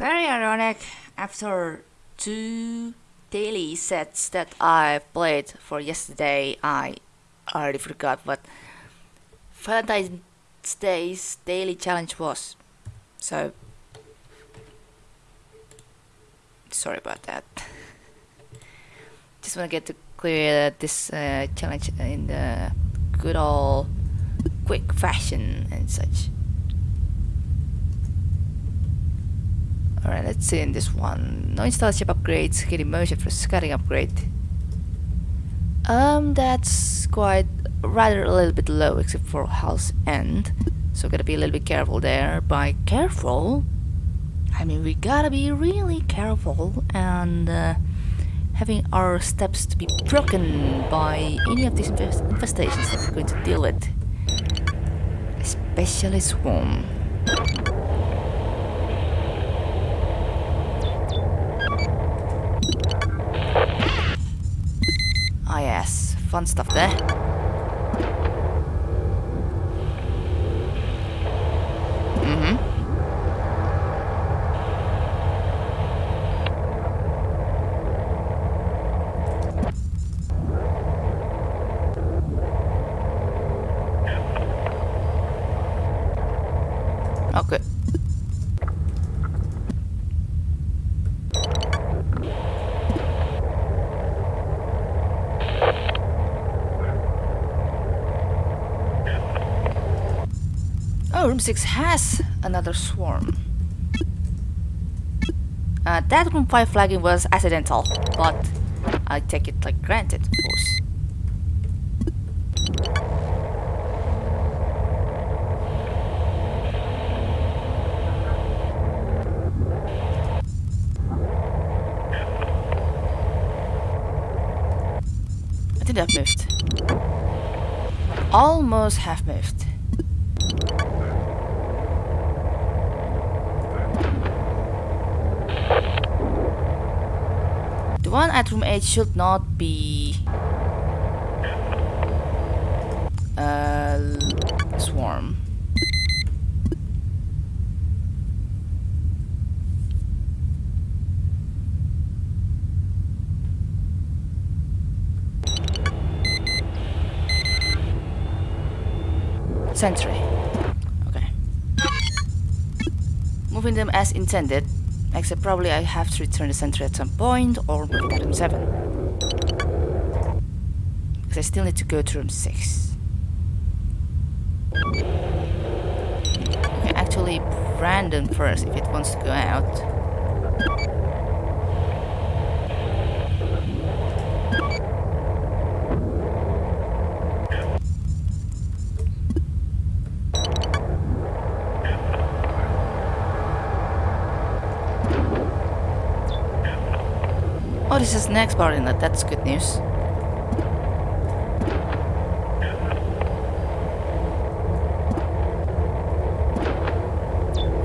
Very ironic. After two daily sets that I played for yesterday, I already forgot what Valentine's Day's daily challenge was. So, sorry about that. Just want to get to clear this uh, challenge in the good old quick fashion and such. Alright, let's see in this one. No install ship upgrades, hidden motion for scouting upgrade. Um, that's quite rather a little bit low except for house end. So gotta be a little bit careful there. By careful, I mean we gotta be really careful and uh, having our steps to be broken by any of these infest infestations that we're going to deal with. Especially Swarm. Fun stuff there. Mm-hmm. Okay. Oh, room 6 has another swarm. Uh, that room 5 flagging was accidental, but I take it like granted, of course. I think I've moved. Almost have moved. The one at room 8 should not be... Uh, swarm. Sentry. Okay. Moving them as intended. Except probably I have to return the sentry at some point or it at room 7. Because I still need to go to room 6. Okay, actually Brandon first if it wants to go out. Oh, this is next part in that. That's good news.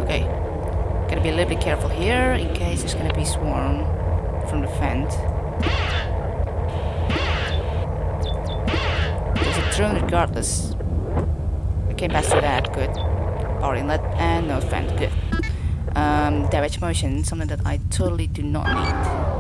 Okay. Gotta be a little bit careful here in case there's gonna be swarm from the vent. There's a drone regardless. I came past that, good. Power inlet and no vent, good. Um, damage motion, something that I totally do not need.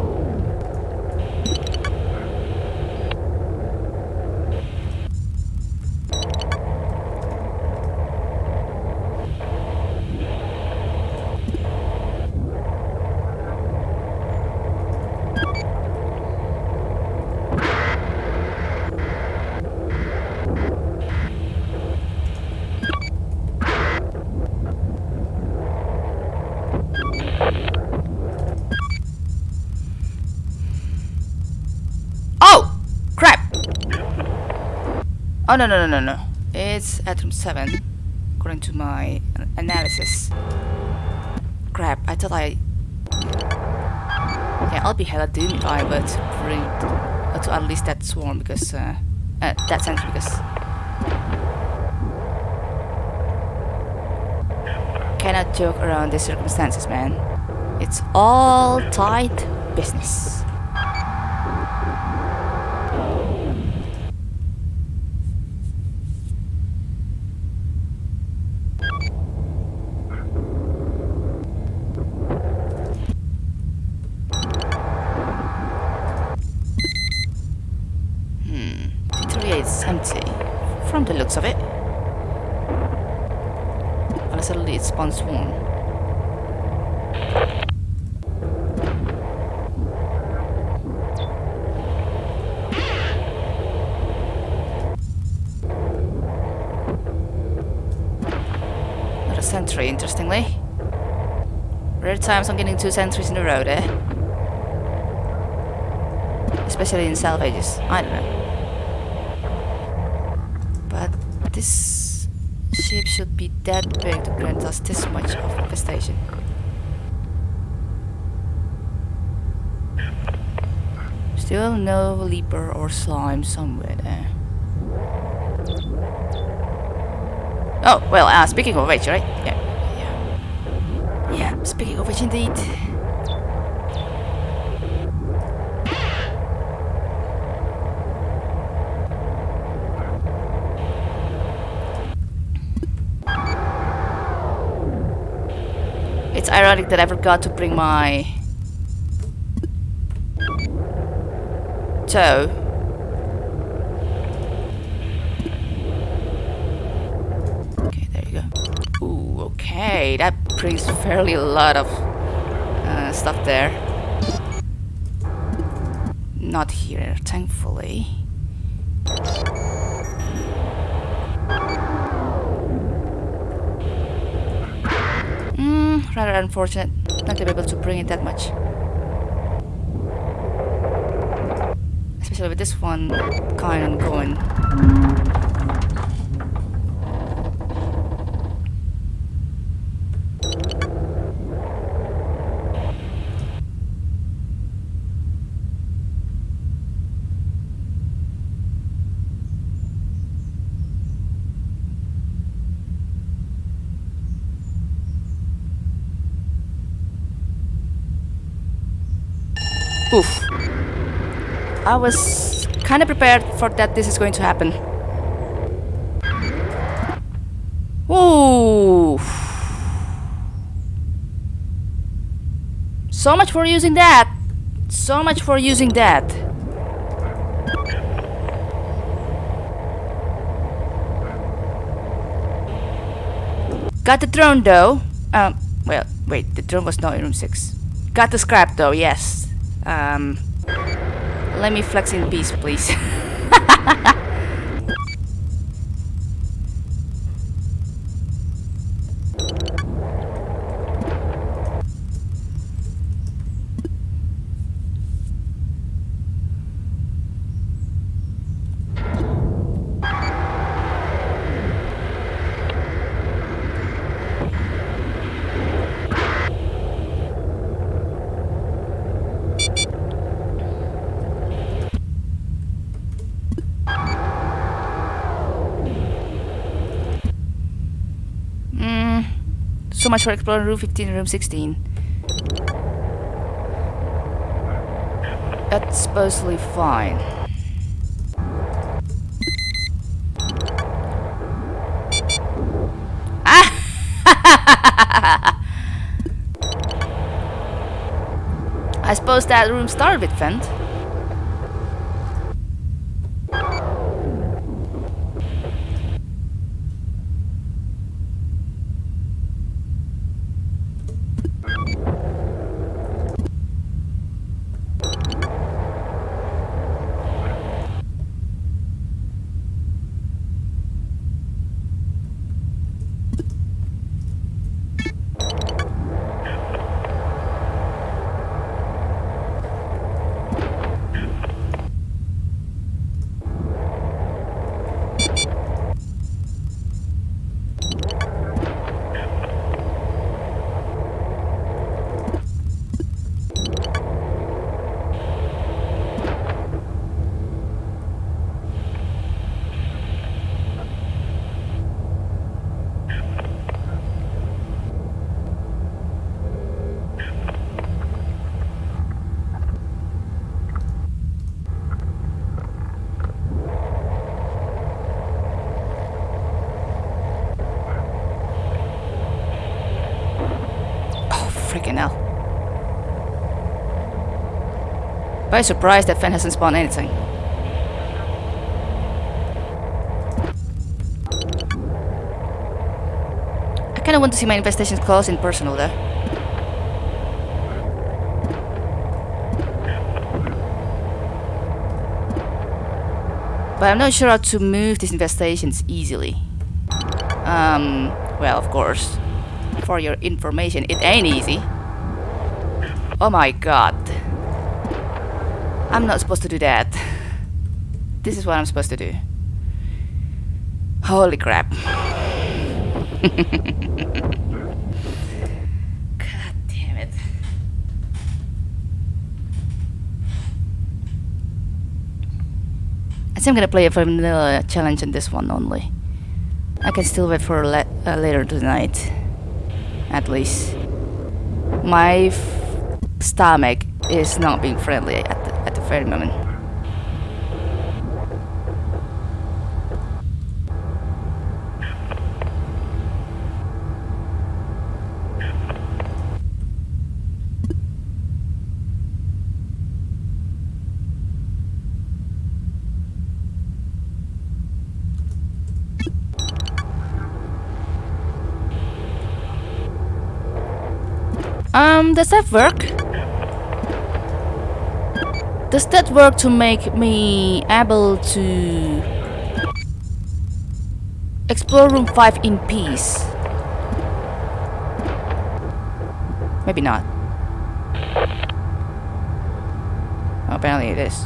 Oh! Crap! Oh, no, no, no, no, no. It's at room 7, according to my analysis. Crap, I thought I... Yeah, I'll be hella doomed if I were to bring... uh, to unleash that swarm because... Uh, uh, that sentry because... Cannot joke around these circumstances, man. It's all tight business. It's empty. From the looks of it. Unless suddenly it spawns. Not a sentry, interestingly. Rare times I'm getting two sentries in a row there. Especially in salvages. I don't know. But this ship should be that big to grant us this much of infestation. Still no leaper or slime somewhere there. Oh, well, uh, speaking of which, right? Yeah. Yeah, yeah speaking of which indeed. It's ironic that I forgot to bring my tow. Okay, there you go. Ooh, okay, that brings fairly a lot of uh, stuff there. Not here, thankfully. Rather unfortunate not to be able to bring it that much. Especially with this one kind going. I was kind of prepared for that this is going to happen. Ooh. So much for using that. So much for using that. Got the drone though. Um, well, wait, the drone was not in room 6. Got the scrap though, yes. Um, let me flex in peace, please. So much for exploring room 15 and room 16. That's supposedly fine. I suppose that room started with vent. Very surprised that Fen hasn't spawned anything. I kinda want to see my investigations close in personal though. But I'm not sure how to move these investigations easily. Um, well, of course. For your information, it ain't easy. Oh my god. I'm not supposed to do that. This is what I'm supposed to do. Holy crap. god damn it. I think I'm gonna play a vanilla challenge on this one only. I can still wait for uh, later tonight. At least. My stomach is not being friendly moment. Um, does that work? Does that work to make me able to explore room 5 in peace? Maybe not. Oh, apparently it is.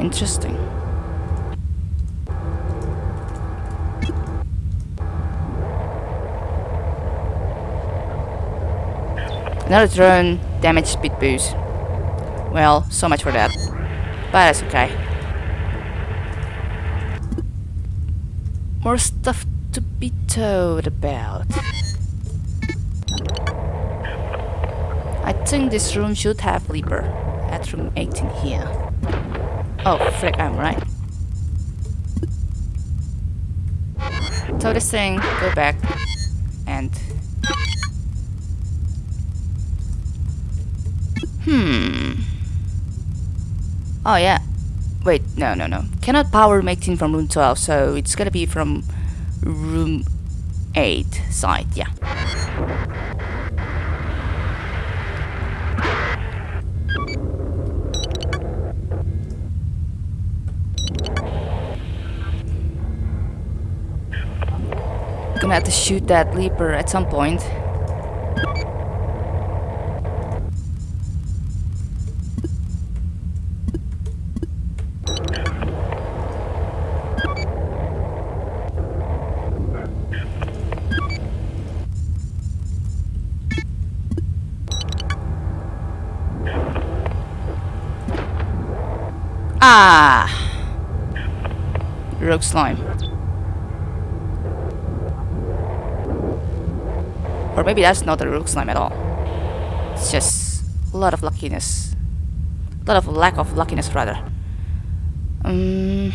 Interesting. Another drone, damage speed boost. Well, so much for that. But that's okay. More stuff to be told about. I think this room should have Leaper at room 18 here. Oh, frick, I'm right. So this thing, go back, and Hmm. Oh, yeah. Wait, no, no, no. Cannot power make team from room 12, so it's gonna be from room 8 side, yeah. Gonna have to shoot that leaper at some point. Ah! Rogue slime. Or maybe that's not a rogue slime at all. It's just a lot of luckiness. A lot of lack of luckiness, rather. Um,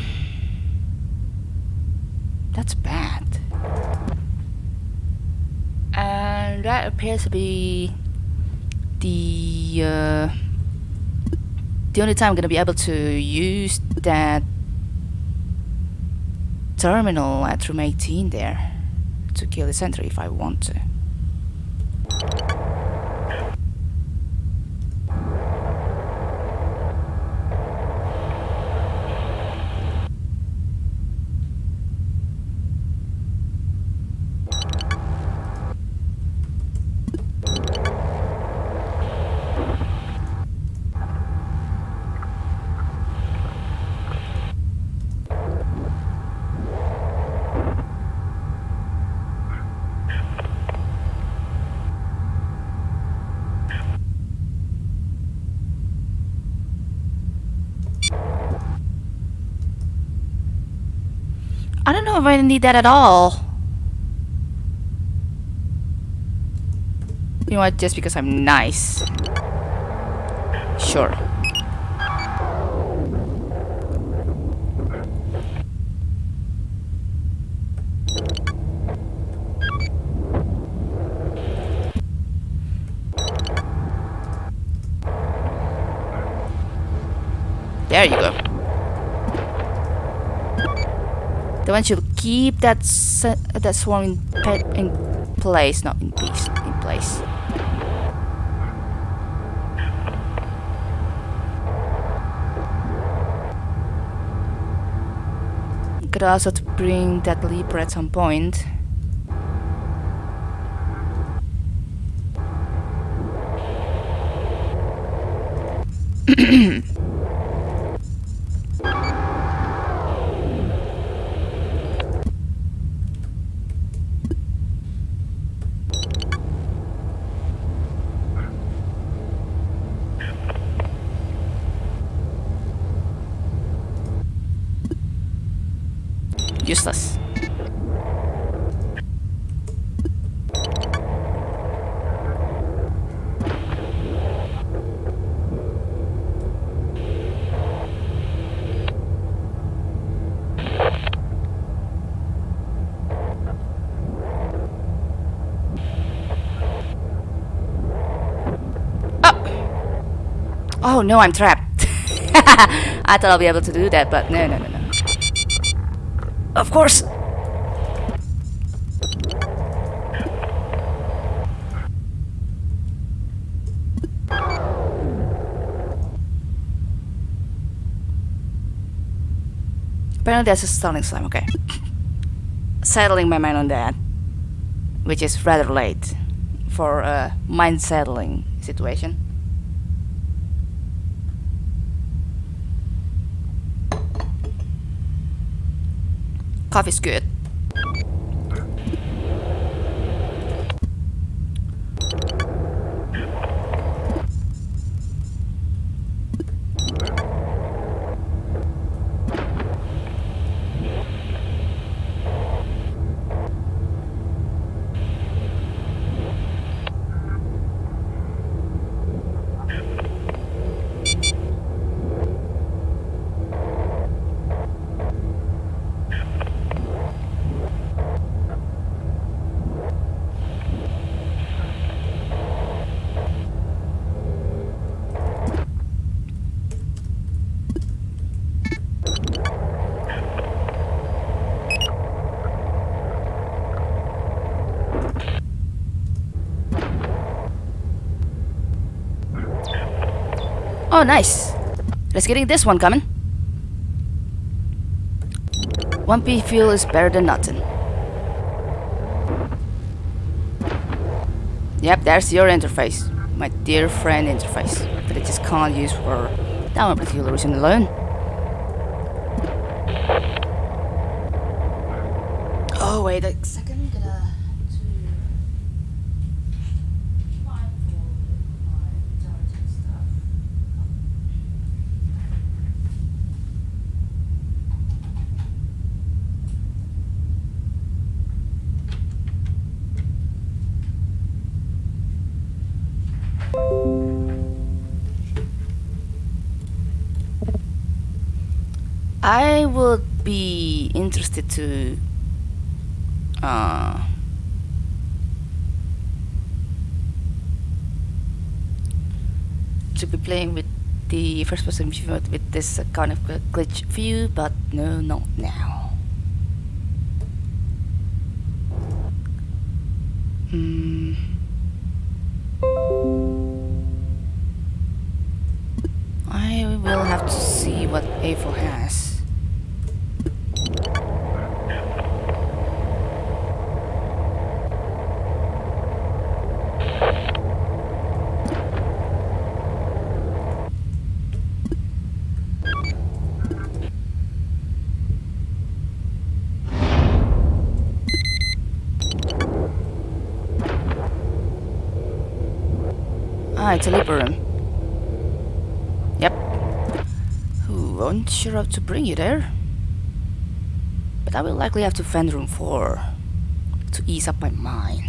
that's bad. And that appears to be the uh, the only time I'm gonna be able to use that terminal at room 18 there to kill the sentry if I want to. I don't know if I need that at all. You know what, just because I'm nice. Sure. There you go. Then once you keep that that swarm in, in place, not in peace, in place. Could also bring that leaper at some point. Oh! No, I'm trapped. I thought I'll be able to do that, but no, no, no, no. Of course! Apparently that's a stunning slime, okay. Settling my mind on that. Which is rather late for a mind settling situation. Coffee's good. Oh, nice. Let's get this one coming. 1p fuel is better than nothing. Yep, there's your interface. My dear friend interface. That I just can't use for that one particular reason alone. Interested to uh, to be playing with the first person view with this kind of glitch view, but no, not now. Hmm. I will have to see what Eiffel has. It's room. Yep. Ooh, not sure how to bring you there. But I will likely have to find room 4 to ease up my mind.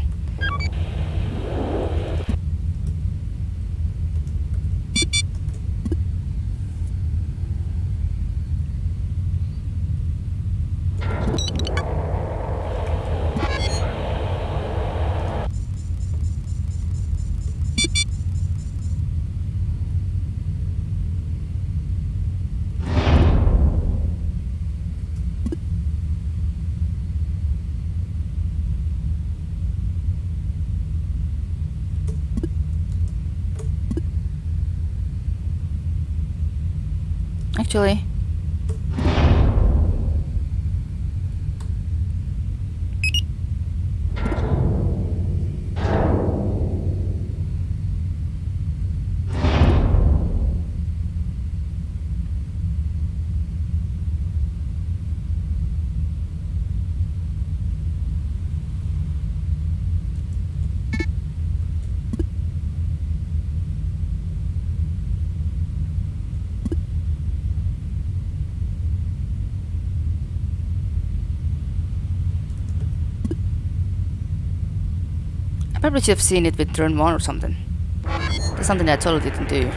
Actually. Probably should have seen it with turn 1 or something. That's something I totally didn't do.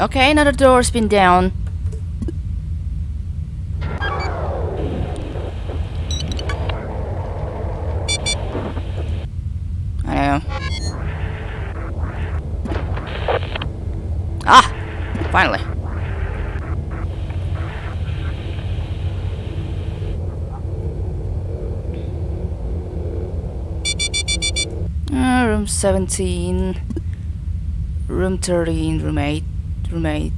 Okay, another door's been down. I know. Ah! Finally. Uh, room 17. Room 13, room 8, room 8,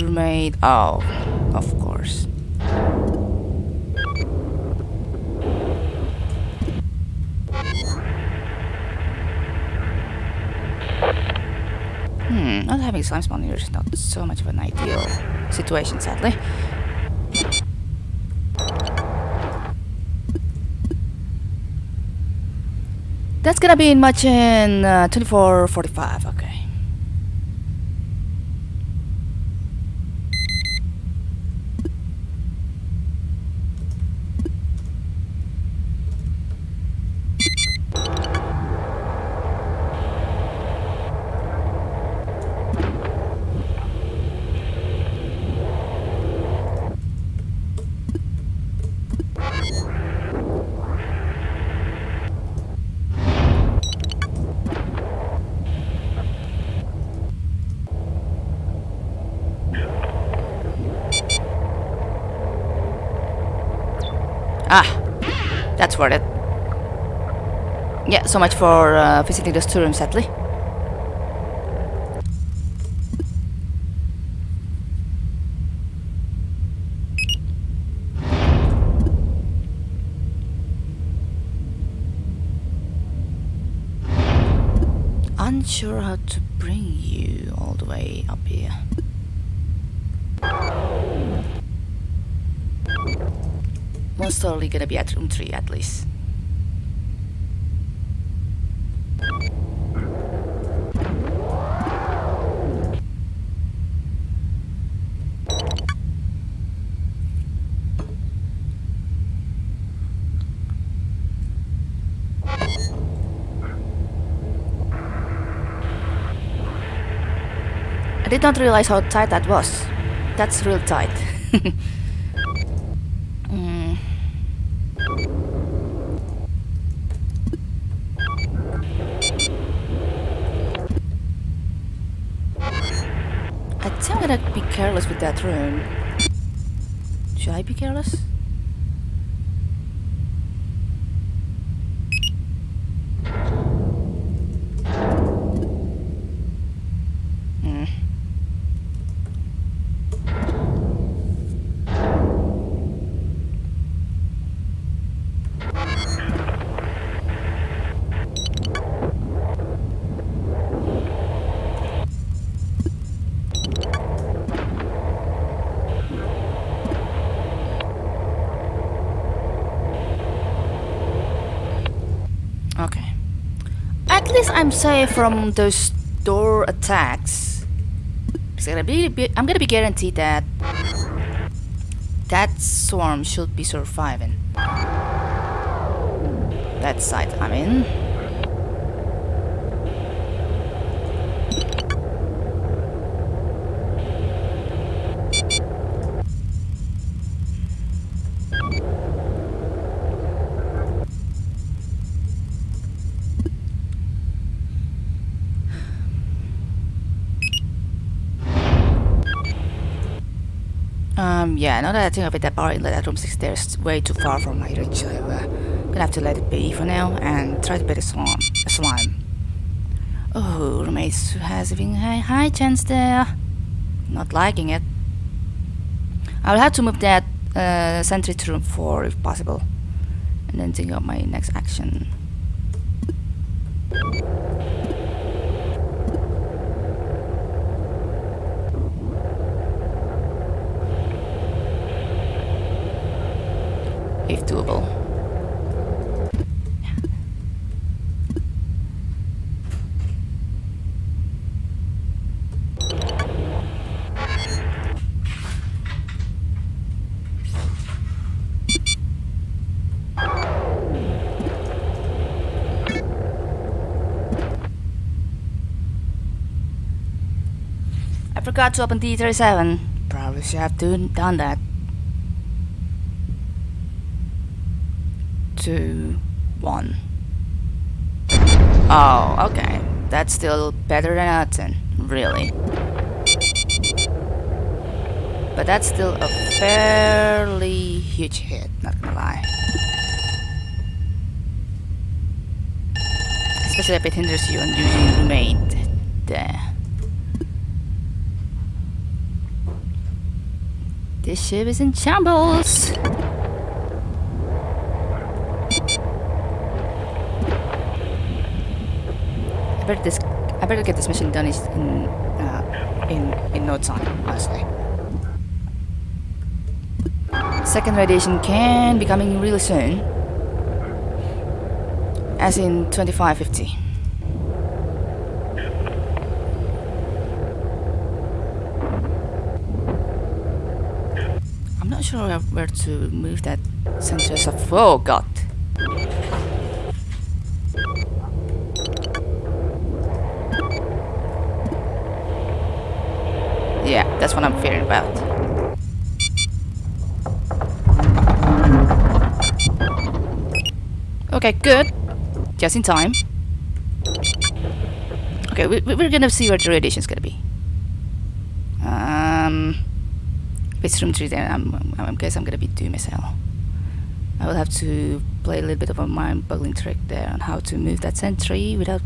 room 8. Oh, of course. Hmm, not having slime spawn here is not so much of an ideal situation, sadly. That's gonna be in much in uh, 24.45, okay. Ah, that's worth it. Yeah, so much for uh, visiting the rooms, sadly. Unsure how Totally gonna be at room 3 at least. I did not realize how tight that was. That's real tight. Mm. I think I'm gonna be careless with that room. Should I be careless? Safe from those door attacks. It's gonna be, be- I'm gonna be guaranteed that that swarm should be surviving. That side I'm in. Uh, Um, yeah, now that I think of it, that bar in that room 6 there is way too far from my reach, so uh, gonna have to let it be for now and try to beat a slime. A slime. Oh, roommates has a high, high chance there. Not liking it. I'll have to move that uh, sentry to room 4 if possible. And then think of my next action. Doable. I forgot to open D37. Probably should have done that. Two, one. Oh, okay. That's still better than nothing, really. But that's still a fairly huge hit, not gonna lie. Especially if it hinders you on using roommate there. This ship is in shambles. This. I better get this mission done in uh, in in no time, honestly. Second radiation can be coming really soon, as in 2550. I'm not sure where to move that center of. Oh god. Yeah, that's what I'm fearing about. Okay, good. Just in time. Okay, we, we're gonna see where the radiation's gonna be. Um, it's room 3 then I'm, I'm, I guess I'm gonna be doom as. I will have to play a little bit of a mind-boggling trick there on how to move that sentry without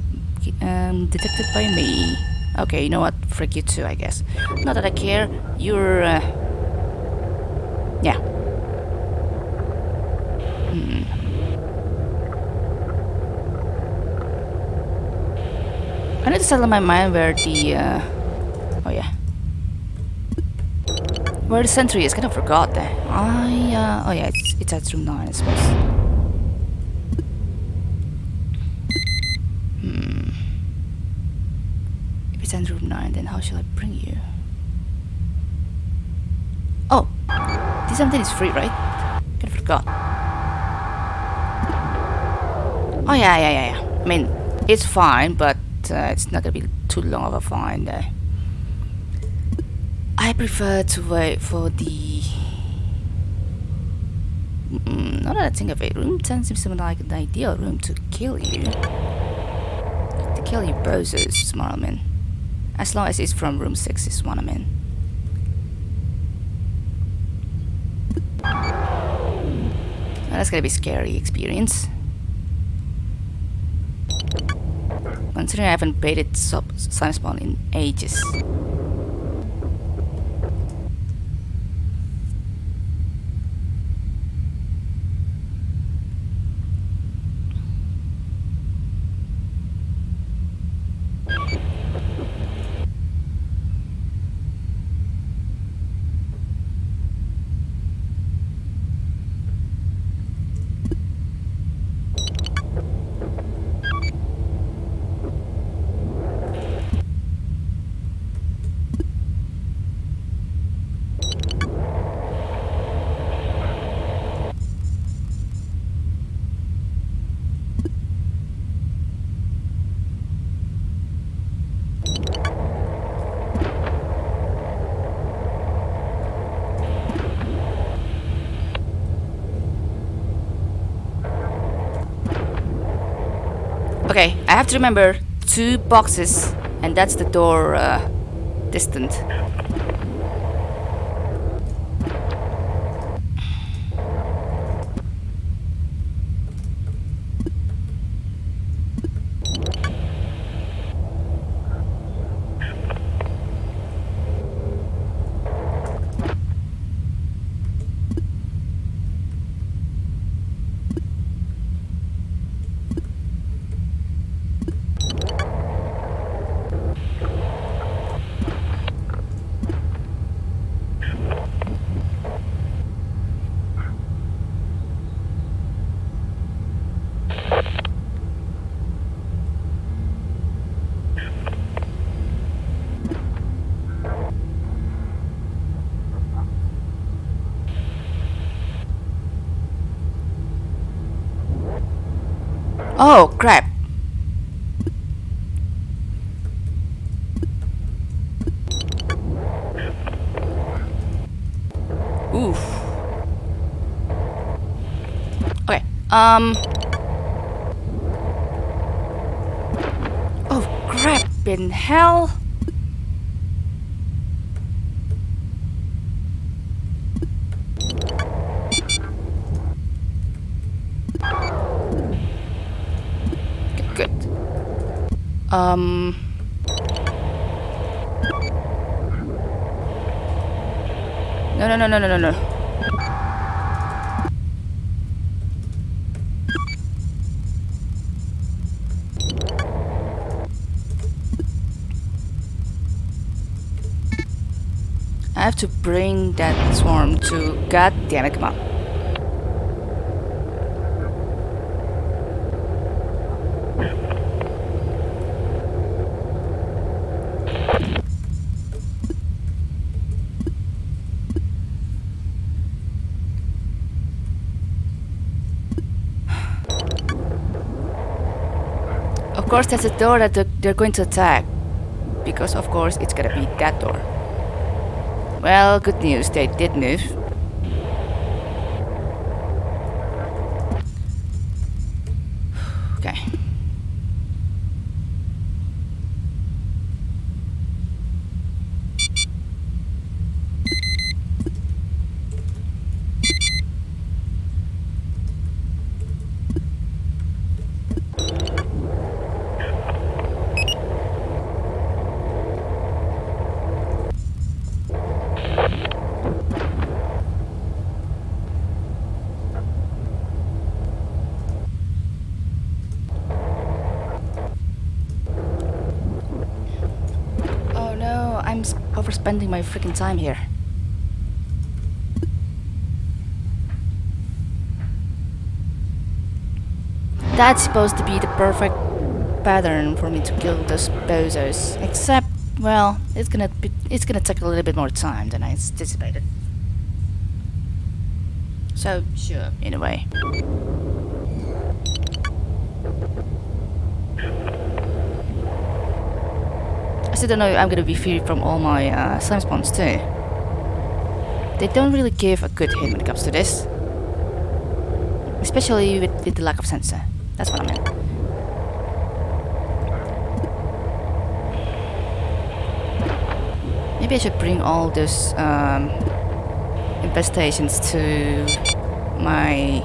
um, detected by me. Okay, you know what? Frick you too, I guess. Not that I care. You're, uh... Yeah. Hmm. I need to settle my mind where the, uh... Oh, yeah. Where the sentry is, kind of forgot that. I, uh... Oh, yeah, it's, it's at room 9, I suppose. Hmm. If it's in room 9, then how shall I bring you? Oh! This something is free, right? Of forgot. Oh, yeah, yeah, yeah, yeah. I mean, it's fine, but uh, it's not gonna be too long of a fine there. I prefer to wait for the... Mm, that I think of it, room 10 seems to be like an ideal room to kill you. To kill you bozos, Smarlman. As long as it's from room 6 is what I'm in. Well, that's gonna be scary experience. Considering I haven't baited sub slime spawn in ages. Okay, I have to remember two boxes, and that's the door uh, distant. Oh, crap. Oof. Okay, um... Oh, crap in hell! Good. Um... No, no, no, no, no, no, no. I have to bring that swarm to... God damn it, come on. Of course, that's a door that they're going to attack. Because, of course, it's gonna be that door. Well, good news, they did move. Okay. Oh no, I'm s- overspending my freaking time here. That's supposed to be the perfect pattern for me to kill those bozos. Except, well, it's gonna be, it's gonna take a little bit more time than I anticipated. So, sure, in a way. Still don't know I'm gonna be free from all my uh, slime spawns too. They don't really give a good hint when it comes to this. Especially with, with the lack of sensor. That's what I meant. Maybe I should bring all those um, infestations to my...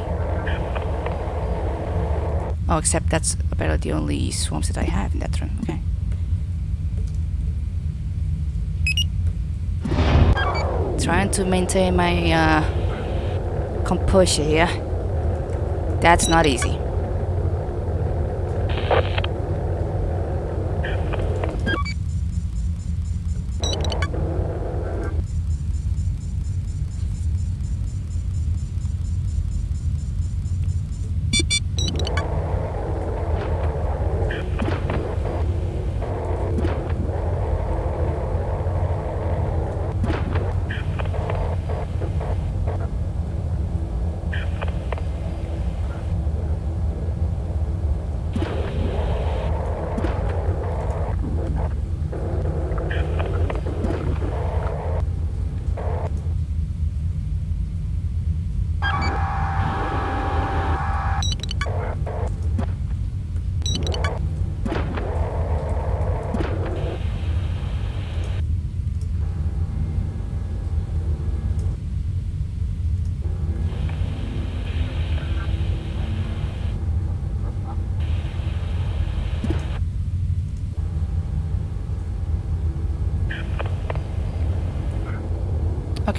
Oh, except that's apparently the only swarms that I have in that room. Okay. Trying to maintain my uh, composure here. That's not easy.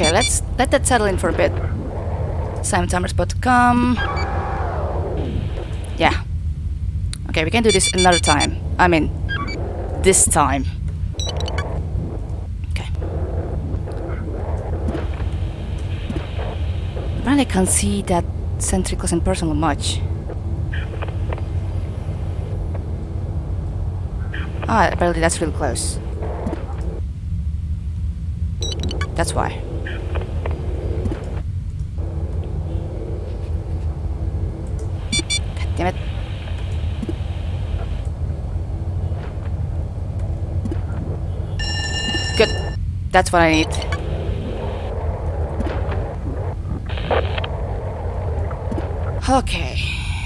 Okay, let's let that settle in for a bit. Simon timer's about to come. Yeah. Okay, we can do this another time. I mean, this time. Okay. Apparently I can't see that sentry close and personal much. Ah, apparently that's real close. That's why. God damn it. That's what I need. Okay,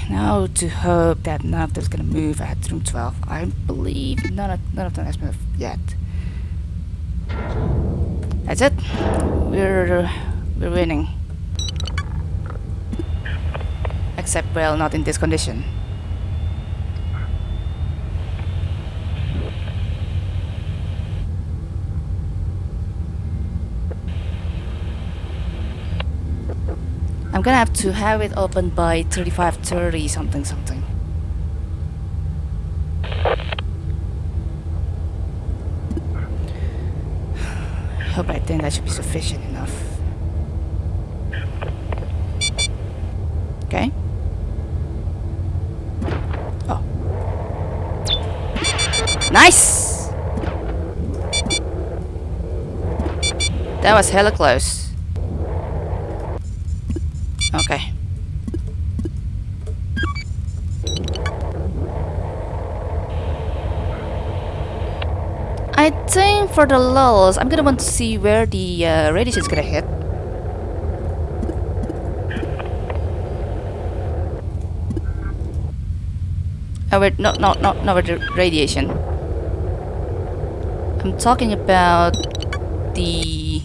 now to hope that none of them's gonna move at room 12. I believe none of, none of them has moved yet. That's it. We're we're winning. Except, well, not in this condition. I'm gonna have to have it open by 35.30 something something. Hope I think that should be sufficient enough. Okay. Oh. Nice! That was hella close. Okay. I think for the lulls, I'm gonna want to see where the uh, radiation is gonna hit. Oh wait, no, no, no, not with the radiation. I'm talking about the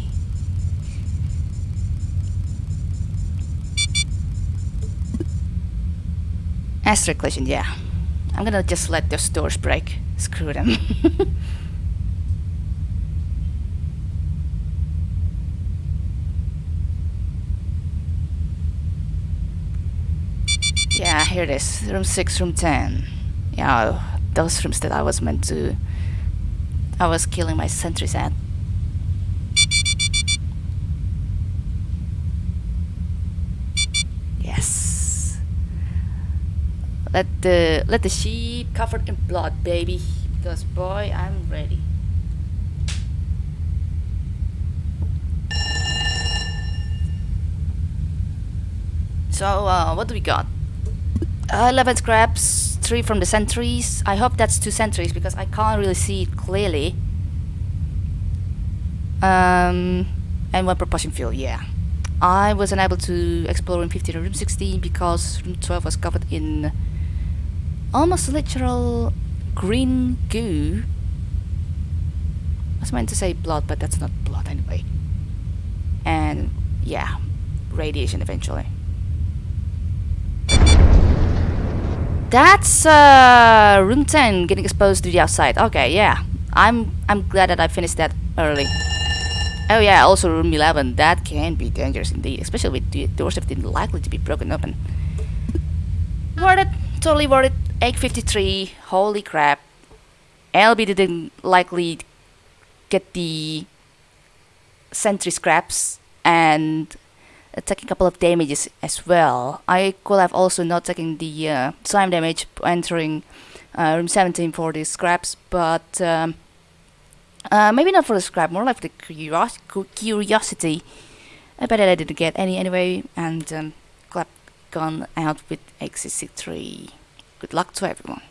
Asterisk collision, yeah. I'm gonna just let those doors break. Screw them. yeah, here it is. Room 6, room 10. Yeah, those rooms that I was meant to... I was killing my sentries at. Yes. Let the let the sheep covered in blood, baby. Because boy, I'm ready. So, uh, what do we got? Uh, 11 scraps, 3 from the sentries. I hope that's 2 sentries because I can't really see it clearly. Um, and 1 propulsion fuel, yeah. I was unable to explore room 15 or room 16 because room 12 was covered in almost literal green goo. I was meant to say blood, but that's not blood anyway. And yeah, radiation eventually. That's uh, room 10 getting exposed to the outside. Okay, yeah. I'm I'm glad that I finished that early. Oh yeah, also room 11. That can be dangerous indeed, especially with the doors that didn't likely to be broken open. Worth it. Totally worth it. 853. Holy crap. LB didn't likely get the sentry scraps and uh, taking a couple of damages as well. I could have also not taken the uh, slime damage entering uh, room 17 for the scraps, but um, uh, maybe not for the scrap, more like the curios curiosity. I bet that I didn't get any anyway, and um, glad gone out with 863. Good luck to everyone.